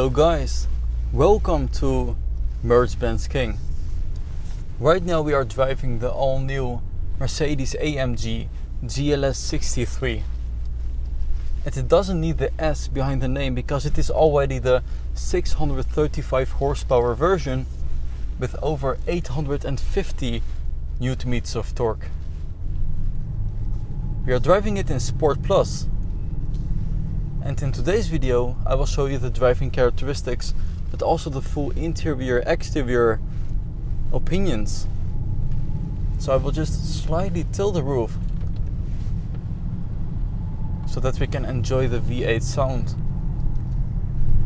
Hello guys, welcome to Mercedes-Benz King. Right now we are driving the all new Mercedes AMG GLS 63. And it doesn't need the S behind the name because it is already the 635 horsepower version with over 850 newton meters of torque. We are driving it in Sport Plus and in today's video I will show you the driving characteristics but also the full interior exterior opinions. So I will just slightly tilt the roof so that we can enjoy the V8 sound.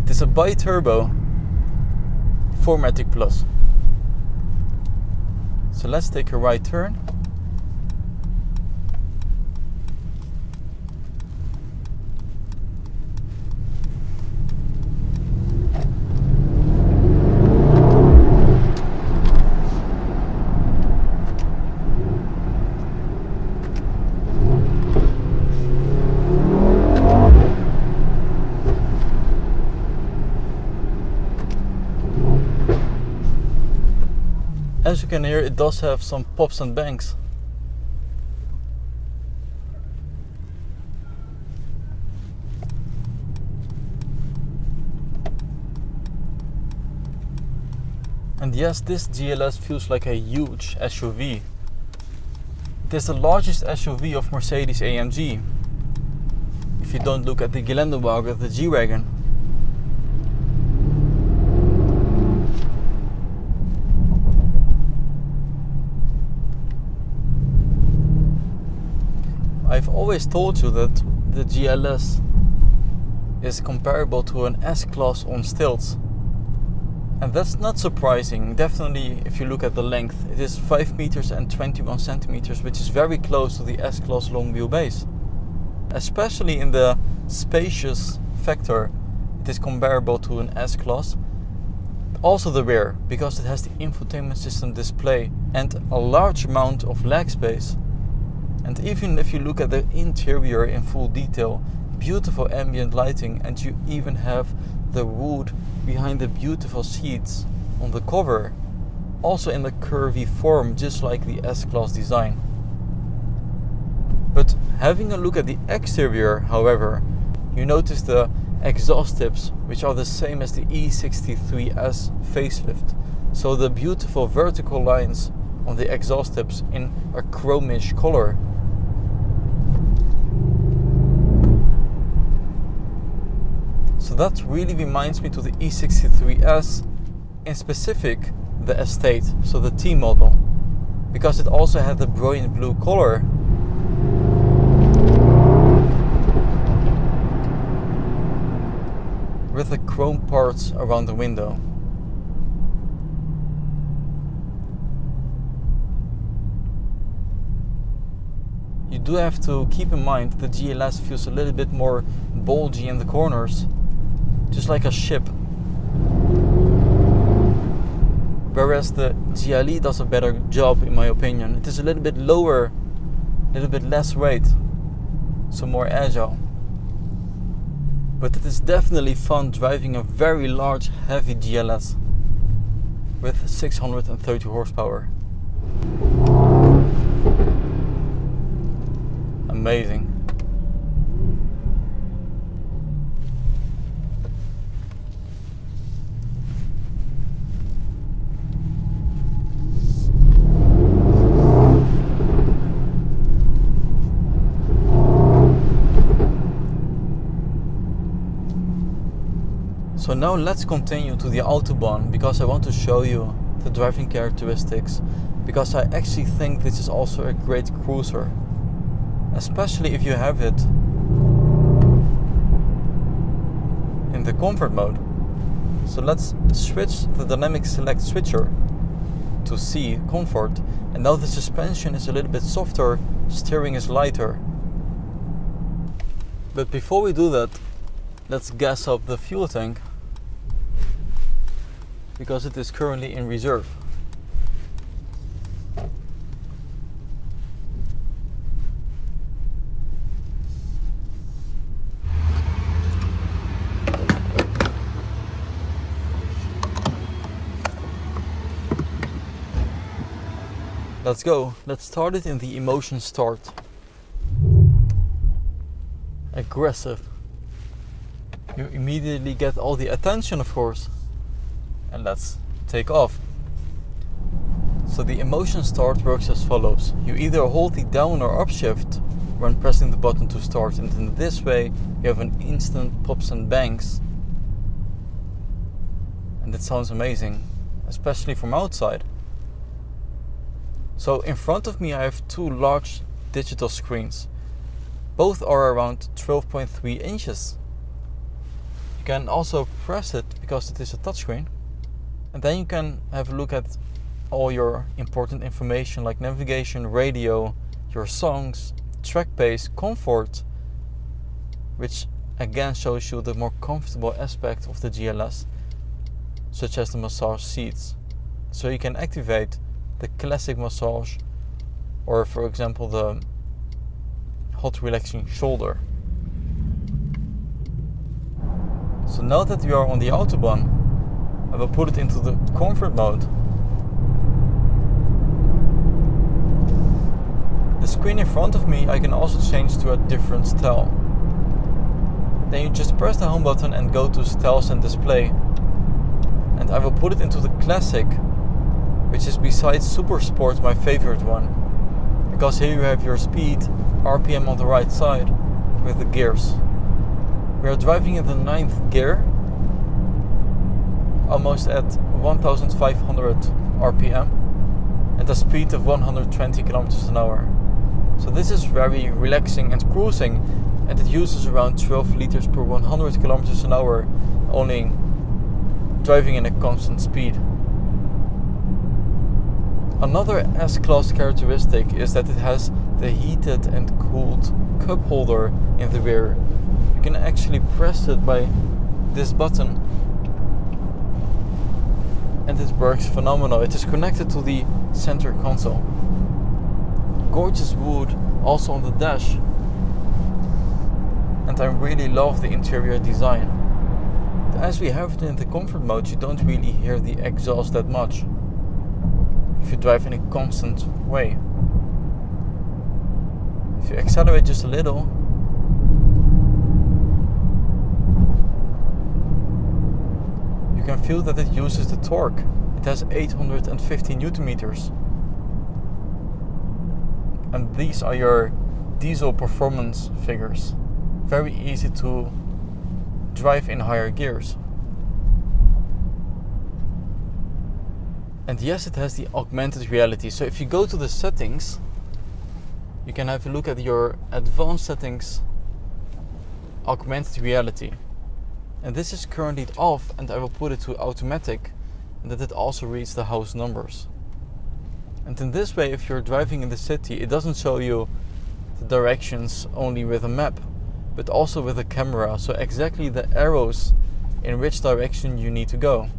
It is a bi-turbo 4MATIC Plus. So let's take a right turn can hear it does have some pops and bangs. And yes this GLS feels like a huge SUV it is the largest SUV of Mercedes AMG if you don't look at the Geländewagen, the G-Wagon I've always told you that the GLS is comparable to an S-Class on stilts. And that's not surprising, definitely if you look at the length. It is 5 meters and 21 centimeters, which is very close to the S-Class long wheelbase. Especially in the spacious factor, it is comparable to an S-Class. Also the rear, because it has the infotainment system display and a large amount of leg space. And even if you look at the interior in full detail, beautiful ambient lighting and you even have the wood behind the beautiful seats on the cover, also in the curvy form just like the S-Class design. But having a look at the exterior, however, you notice the exhaust tips, which are the same as the E63S facelift. So the beautiful vertical lines on the exhaust tips in a chromish color So that really reminds me to the E63S, in specific the Estate, so the T model, because it also had the brilliant blue color. With the chrome parts around the window. You do have to keep in mind the GLS feels a little bit more bulgy in the corners just like a ship. Whereas the GLE does a better job in my opinion. It is a little bit lower, a little bit less weight, so more agile. But it is definitely fun driving a very large heavy GLS with 630 horsepower. Amazing. So now let's continue to the Autobahn because I want to show you the driving characteristics because I actually think this is also a great cruiser especially if you have it in the comfort mode. So let's switch the dynamic select switcher to C comfort and now the suspension is a little bit softer, steering is lighter. But before we do that, let's gas up the fuel tank because it is currently in reserve. Let's go. Let's start it in the emotion start. Aggressive. You immediately get all the attention, of course. And let's take off. So the emotion start works as follows. You either hold the down or up shift when pressing the button to start and in this way you have an instant pops and bangs. And it sounds amazing, especially from outside. So in front of me I have two large digital screens. Both are around 12.3 inches. You can also press it because it is a touchscreen. And then you can have a look at all your important information like navigation, radio, your songs, track pace, comfort, which again shows you the more comfortable aspect of the GLS, such as the massage seats. So you can activate the classic massage or for example the hot relaxing shoulder. So now that we are on the Autobahn, I will put it into the comfort mode. The screen in front of me I can also change to a different style. Then you just press the home button and go to styles and display. And I will put it into the classic which is besides Super Sport my favorite one. Because here you have your speed, RPM on the right side, with the gears. We are driving in the ninth gear, almost at 1500 RPM, at a speed of 120 kilometers an hour. So this is very relaxing and cruising, and it uses around 12 liters per 100 kilometers an hour, only driving in a constant speed. Another S-Class characteristic is that it has the heated and cooled cup holder in the rear. Can actually press it by this button and it works phenomenal. It is connected to the center console. Gorgeous wood also on the dash and I really love the interior design. As we have it in the comfort mode you don't really hear the exhaust that much if you drive in a constant way. If you accelerate just a little, can feel that it uses the torque. It has 850 newton meters. And these are your diesel performance figures. Very easy to drive in higher gears. And yes, it has the augmented reality. So if you go to the settings, you can have a look at your advanced settings augmented reality. And this is currently off and I will put it to automatic and that it also reads the house numbers. And in this way, if you're driving in the city, it doesn't show you the directions only with a map, but also with a camera. So exactly the arrows in which direction you need to go.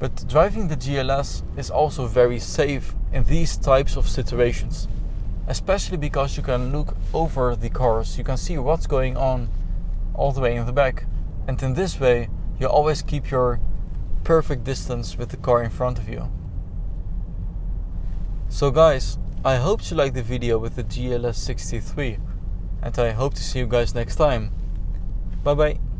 But driving the GLS is also very safe in these types of situations. Especially because you can look over the cars, you can see what's going on all the way in the back. And in this way, you always keep your perfect distance with the car in front of you. So guys, I hope you liked the video with the GLS 63 and I hope to see you guys next time. Bye bye.